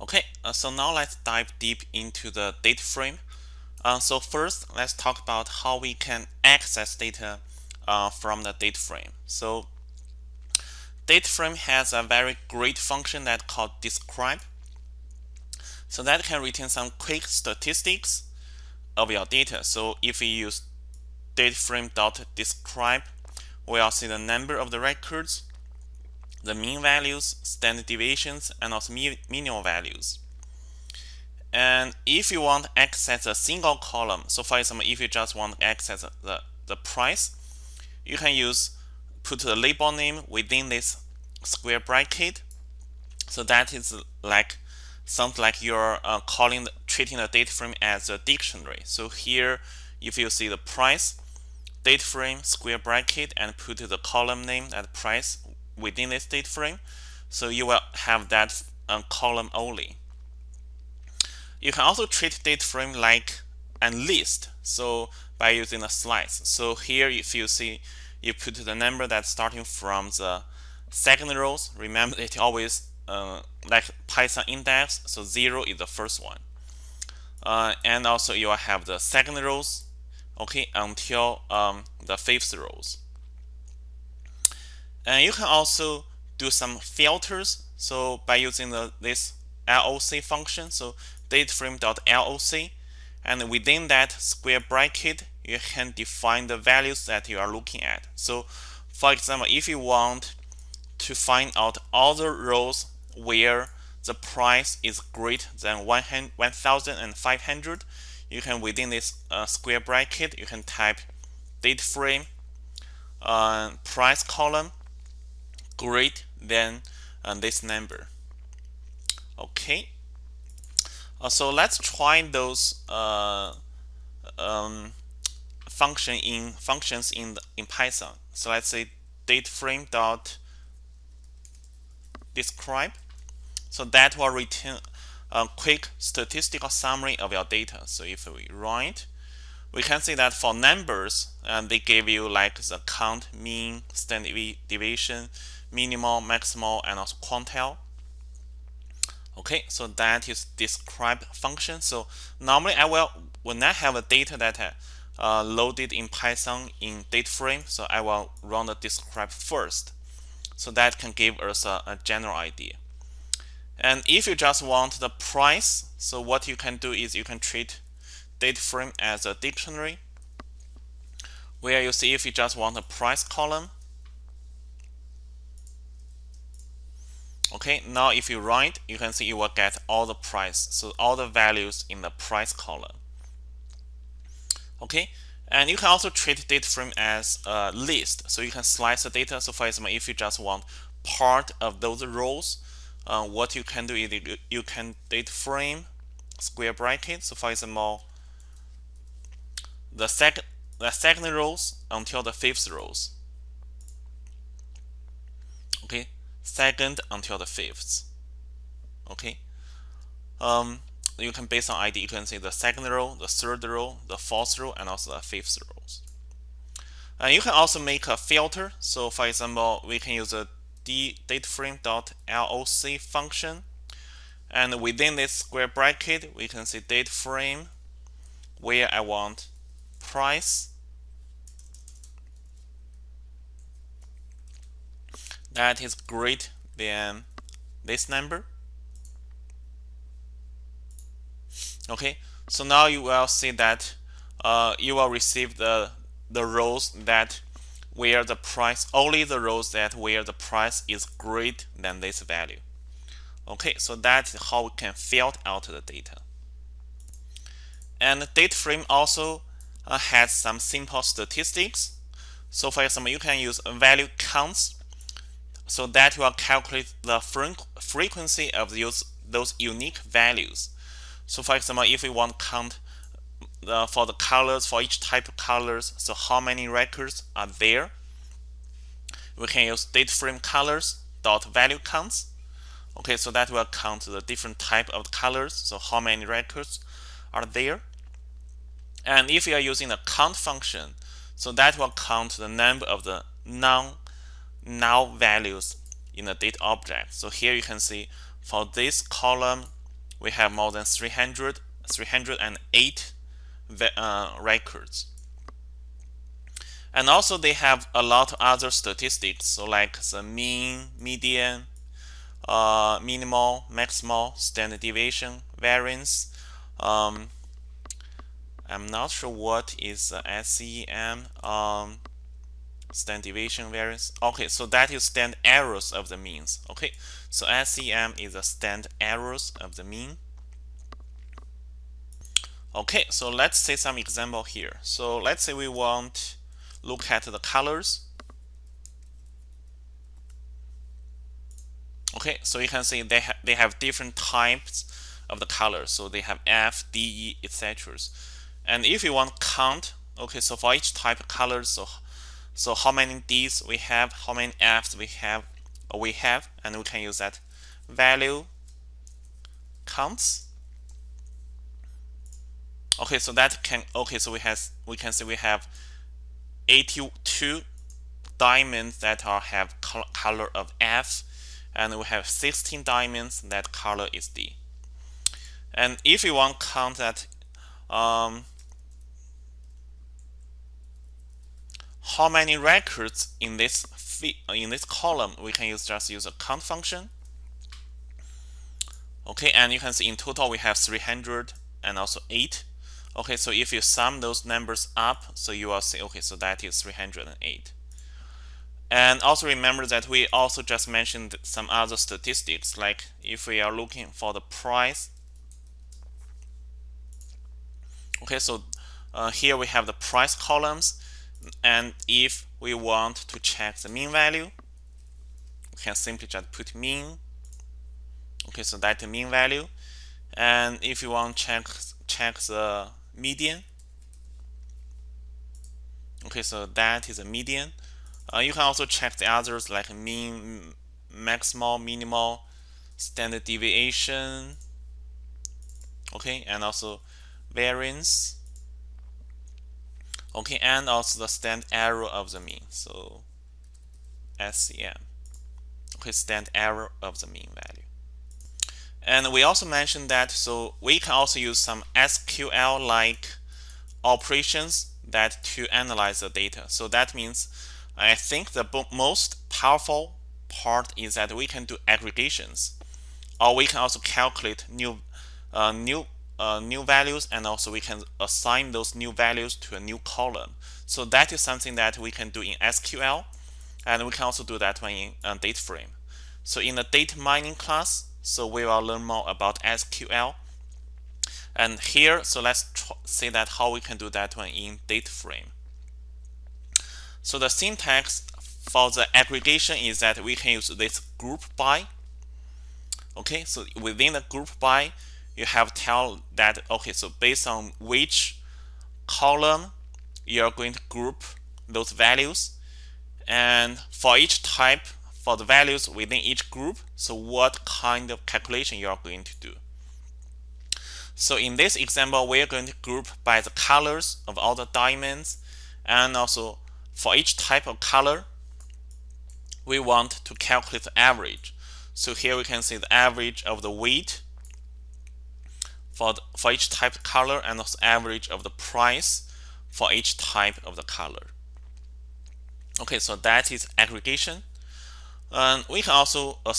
Okay, uh, so now let's dive deep into the data frame. Uh, so first, let's talk about how we can access data uh, from the data frame. So data frame has a very great function that called describe. So that can retain some quick statistics of your data. So if we use data frame dot describe, we'll see the number of the records, the mean values, standard deviations, and also minimal values. And if you want to access a single column, so for example, if you just want to access the, the price, you can use put the label name within this square bracket. So that is like something like you're uh, calling treating the data frame as a dictionary. So here, if you see the price, data frame square bracket and put the column name at price within this data frame. So you will have that um, column only. You can also treat data frame like a list. So by using a slice. So here, if you see, you put the number that's starting from the second rows. Remember, it always uh, like Python index. So zero is the first one. Uh, and also you will have the second rows, okay, until um, the fifth rows. And you can also do some filters. So by using the, this LOC function, so dataframe.loc, and within that square bracket, you can define the values that you are looking at. So for example, if you want to find out all the rows where the price is greater than 1,500, you can within this uh, square bracket, you can type data frame uh, price column greater than uh, this number. Okay. Uh, so let's try those uh, um, function in functions in the, in Python. So let's say data frame dot describe. So that will return a quick statistical summary of your data. So if we it, we can see that for numbers, they give you like the count, mean, standard deviation, minimal, maximal, and also quantile. Okay, so that is describe function. So normally I will when I have a data that uh, loaded in Python in data frame, so I will run the describe first. So that can give us a, a general idea. And if you just want the price, so what you can do is you can treat data frame as a dictionary where you see if you just want a price column okay now if you write you can see you will get all the price so all the values in the price column. Okay and you can also treat data frame as a list. So you can slice the data. So for example if you just want part of those rows uh, what you can do is you can data frame square bracket. So for example the second the second rows until the fifth rows. Okay second until the fifth. Okay. Um, you can based on ID, you can see the second row, the third row, the fourth row, and also the fifth rows. And you can also make a filter. So for example, we can use a dataframe.loc function. And within this square bracket, we can see dataframe where I want price that is greater than this number. Okay, so now you will see that uh, you will receive the the rows that where the price only the rows that where the price is greater than this value. Okay, so that's how we can filter out the data. And the data frame also uh, has some simple statistics. So for example, you can use value counts so that will calculate the frequency of those, those unique values. So for example, if we want to count the, for the colors, for each type of colors, so how many records are there, we can use data frame colors dot value counts. Okay, so that will count the different type of colors, so how many records are there. And if you are using the count function, so that will count the number of the non null values in the data object. So here you can see for this column we have more than 300 308 uh, records. And also they have a lot of other statistics. So like the mean median uh, minimal maximal standard deviation variance. Um, I'm not sure what is the SEM um, standard deviation variance. Okay so that is standard errors of the means. Okay so SEM is a standard errors of the mean. Okay so let's see some example here. So let's say we want look at the colors. Okay so you can see they, ha they have different types of the colors so they have F, D, E, etc. and if you want count okay so for each type of colors so so how many D's we have how many F's we have we have and we can use that. Value counts. Okay so that can okay so we have we can see we have 82 diamonds that are have color of F and we have 16 diamonds that color is D. And if you want count that um, how many records in this in this column we can use just use a count function. Okay and you can see in total we have 300 and also 8 okay so if you sum those numbers up so you will see okay so that is 308 and also remember that we also just mentioned some other statistics like if we are looking for the price. Okay so uh, here we have the price columns and if we want to check the mean value we can simply just put mean. Okay so that's the mean value. And if you want to check check the median okay so that is a median. Uh, you can also check the others like mean maximal minimal standard deviation okay and also variance okay and also the standard error of the mean. So SEM okay standard error of the mean value. And we also mentioned that so we can also use some SQL like operations that to analyze the data. So that means I think the most powerful part is that we can do aggregations. Or we can also calculate new uh, new uh, new values and also we can assign those new values to a new column. So that is something that we can do in SQL and we can also do that one in uh, data frame. So in the data mining class, so we will learn more about SQL. And here, so let's see that how we can do that one in data frame. So the syntax for the aggregation is that we can use this group by. Okay, so within the group by, you have tell that okay so based on which column you're going to group those values and for each type for the values within each group so what kind of calculation you are going to do. So in this example we're going to group by the colors of all the diamonds and also for each type of color we want to calculate the average. So here we can see the average of the weight for, the, for each type of color and also average of the price for each type of the color. Okay, so that is aggregation. And we can also uh,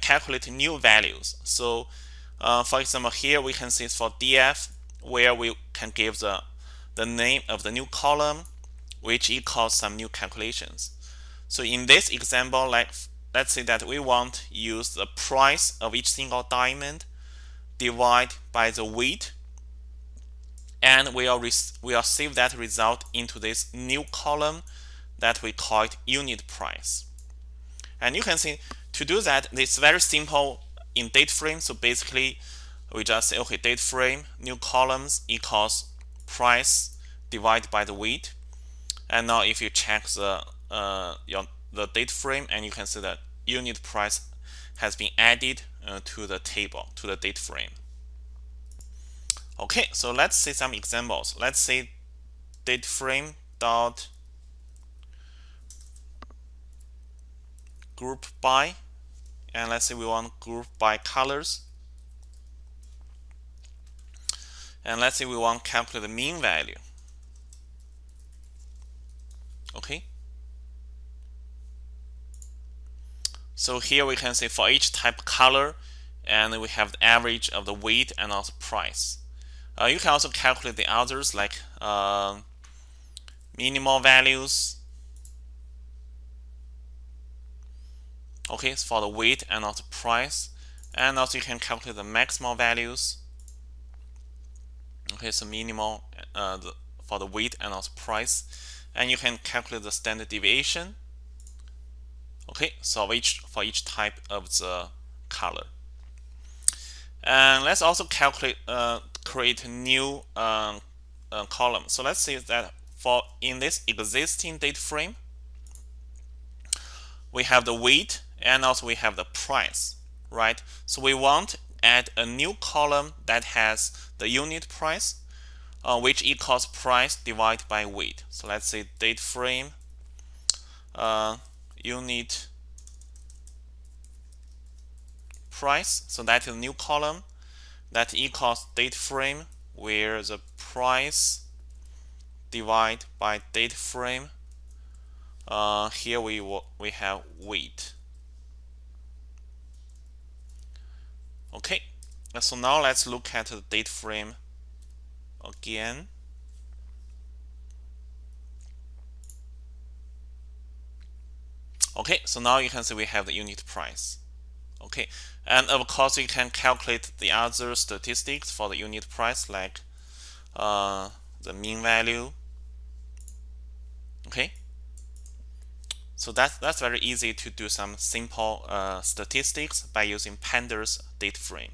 calculate new values. So uh, for example, here we can see for DF where we can give the, the name of the new column which equals some new calculations. So in this example, like let's say that we want to use the price of each single diamond divide by the weight and we'll, we'll save that result into this new column that we call it unit price. And you can see to do that, it's very simple in data frame. So basically, we just say, okay, data frame, new columns equals price divided by the weight. And now if you check the uh, your, the data frame, and you can see that unit price has been added uh, to the table, to the data frame. Okay, so let's see some examples. Let's say data frame dot group by and let's say we want group by colors and let's say we want calculate the mean value okay so here we can say for each type color and we have the average of the weight and also price. Uh, you can also calculate the others like uh, minimal values. Okay for the weight and also price. And also you can calculate the maximal values. Okay so minimal uh, the, for the weight and also price. And you can calculate the standard deviation okay so each for each type of the color. And let's also calculate uh, create a new uh, uh, column. So let's say that for in this existing data frame we have the weight and also we have the price right? So we want add a new column that has the unit price uh, which equals price divided by weight. So let's say data frame uh, unit price. So that is a new column. That equals data frame where the price divided by data frame. Uh, here we we have weight. Okay. So now let's look at the data frame again okay so now you can see we have the unit price. Okay and of course you can calculate the other statistics for the unit price like uh, the mean value. Okay? So that's that's very easy to do some simple uh, statistics by using pandas data frame